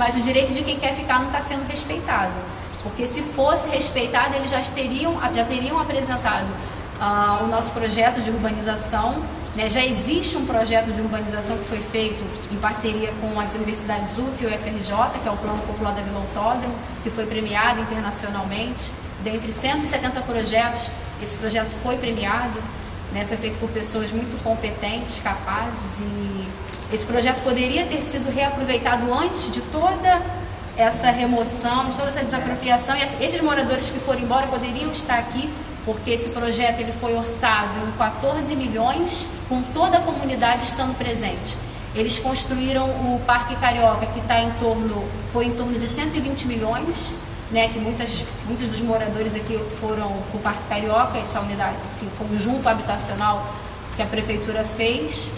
mas o direito de quem quer ficar não está sendo respeitado. Porque se fosse respeitado, eles já teriam, já teriam apresentado uh, o nosso projeto de urbanização. Né? Já existe um projeto de urbanização que foi feito em parceria com as universidades UF e o FRJ, que é o Plano Popular da Vila Autódromo, que foi premiado internacionalmente. Dentre 170 projetos, esse projeto foi premiado, né? foi feito por pessoas muito competentes, capazes e esse projeto poderia ter sido reaproveitado antes de toda essa remoção, de toda essa desapropriação e esses moradores que foram embora poderiam estar aqui porque esse projeto ele foi orçado em 14 milhões com toda a comunidade estando presente. Eles construíram o Parque Carioca que está em torno, foi em torno de 120 milhões, né, que muitas, muitos dos moradores aqui foram para o Parque Carioca, essa unidade, esse conjunto habitacional que a prefeitura fez.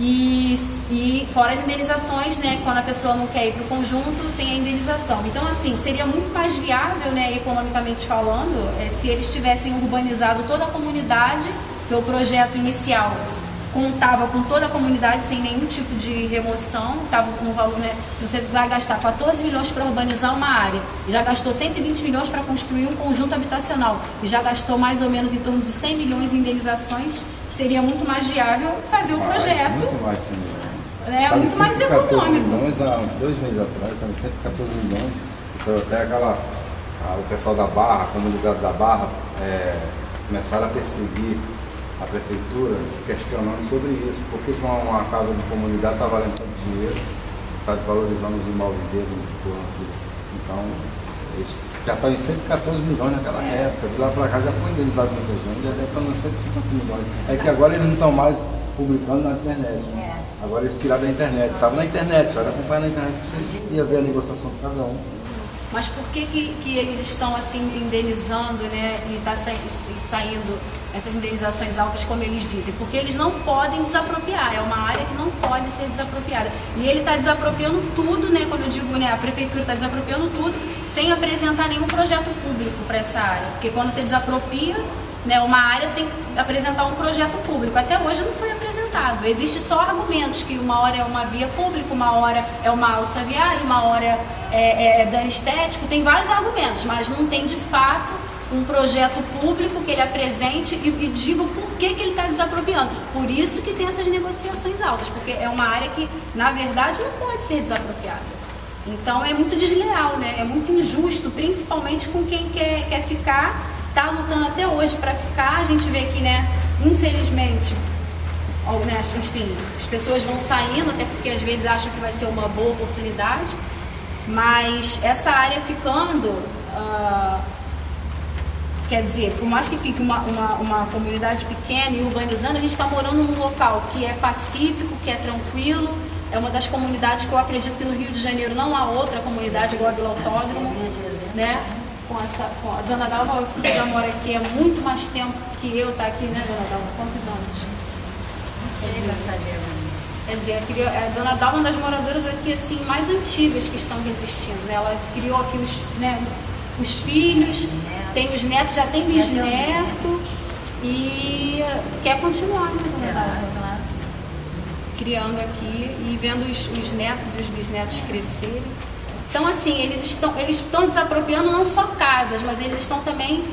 E, e fora as indenizações, né, quando a pessoa não quer ir para o conjunto, tem a indenização. Então, assim, seria muito mais viável, né, economicamente falando, é, se eles tivessem urbanizado toda a comunidade, que o projeto inicial contava com toda a comunidade sem nenhum tipo de remoção, estava no valor, né? Se você vai gastar 14 milhões para urbanizar uma área, e já gastou 120 milhões para construir um conjunto habitacional, e já gastou mais ou menos em torno de 100 milhões em indenizações, seria muito mais viável fazer o projeto. Muito mais, sim. É, muito mais econômico. milhões há dois meses atrás, estava 114 milhões. Isso até aquela. A, o pessoal da Barra, a comunidade da Barra, é, começaram a perseguir a prefeitura questionando sobre isso. Por que uma, uma casa de comunidade está valendo tanto dinheiro, está desvalorizando os imóveis dele Então, eles já está em 114 milhões naquela é. época. De lá para cá já foi indenizado muita gente, já deve estar nos 150 milhões. É que agora eles não estão mais publicando na internet. Né? É. Agora eles tiraram da internet. Estava na internet, você vai acompanhar na internet, você ia ver a negociação de cada um. Mas por que, que, que eles estão assim indenizando né, e está saindo essas indenizações altas, como eles dizem? Porque eles não podem desapropriar, é uma área que não pode ser desapropriada. E ele está desapropriando tudo, né, quando eu digo né, a prefeitura está desapropriando tudo, sem apresentar nenhum projeto público para essa área. Porque quando você desapropria né, uma área, você tem que apresentar um projeto público. Até hoje não foi apresentado. Existem só argumentos que uma hora é uma via pública, uma hora é uma alça viária, uma hora é, é, é dano. Tem vários argumentos, mas não tem de fato um projeto público que ele apresente e, e diga por que, que ele está desapropriando. Por isso que tem essas negociações altas, porque é uma área que, na verdade, não pode ser desapropriada. Então é muito desleal, né? é muito injusto, principalmente com quem quer, quer ficar está lutando até hoje para ficar. A gente vê que, né, infelizmente, né, enfim, as pessoas vão saindo, até porque às vezes acham que vai ser uma boa oportunidade, mas essa área ficando, uh, quer dizer, por mais que fique uma, uma, uma comunidade pequena e urbanizando, a gente está morando num local que é pacífico, que é tranquilo, é uma das comunidades que eu acredito que no Rio de Janeiro não há outra comunidade igual a Vila Autódromo, né? com essa. Com a Dona Dalva já mora aqui há muito mais tempo que eu, tá aqui, né, Dona Dalva? Quantos anos? Quer dizer, a Dona Dalva é uma das moradoras aqui assim, mais antigas que estão resistindo. Né? Ela criou aqui os, né, os filhos, tem os netos, já tem bisneto e quer continuar, né, Dona Dalva? Criando aqui e vendo os, os netos e os bisnetos crescerem. Então, assim, eles estão, eles estão desapropriando não só casas, mas eles estão também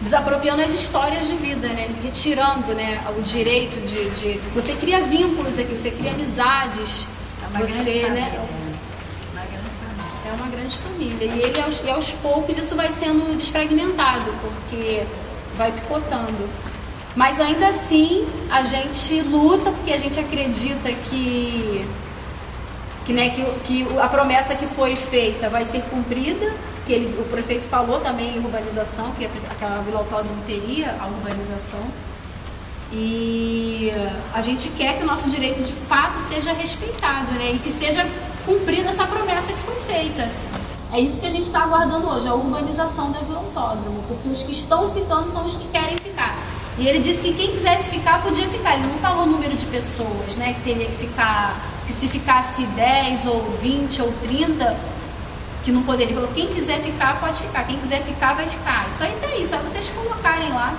desapropriando as histórias de vida, né? Retirando né, o direito de, de... Você cria vínculos aqui, você cria amizades. É você, né? É uma grande família. E ele, aos, e aos poucos, isso vai sendo desfragmentado, porque vai picotando. Mas ainda assim, a gente luta porque a gente acredita que que, né, que, que a promessa que foi feita vai ser cumprida, que ele, o prefeito falou também em urbanização, que aquela Vila Autódromo teria a urbanização. E a gente quer que o nosso direito de fato seja respeitado, né? E que seja cumprida essa promessa que foi feita. É isso que a gente está aguardando hoje, a urbanização da Vila Autódromo, porque os que estão ficando são os que querem ficar. E ele disse que quem quisesse ficar podia ficar. Ele não falou o número de pessoas, né, que teria que ficar que se ficasse 10 ou 20 ou 30, que não poderia. Ele falou, quem quiser ficar, pode ficar. Quem quiser ficar, vai ficar. Isso aí tá isso. É vocês colocarem lá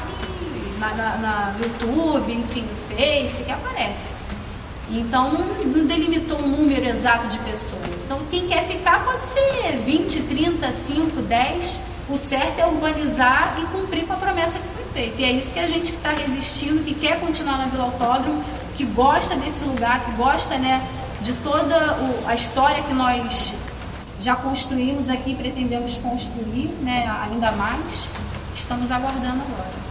na, na, na, YouTube, enfim, no Face, que aparece. Então não, delimitou um número exato de pessoas. Então quem quer pode ser 20, 30, 5, 10. O certo é urbanizar e cumprir com a promessa que foi E é isso que a gente está resistindo, que quer continuar na Vila Autódromo, que gosta desse lugar, que gosta né, de toda o, a história que nós já construímos aqui e pretendemos construir né, ainda mais. Estamos aguardando agora.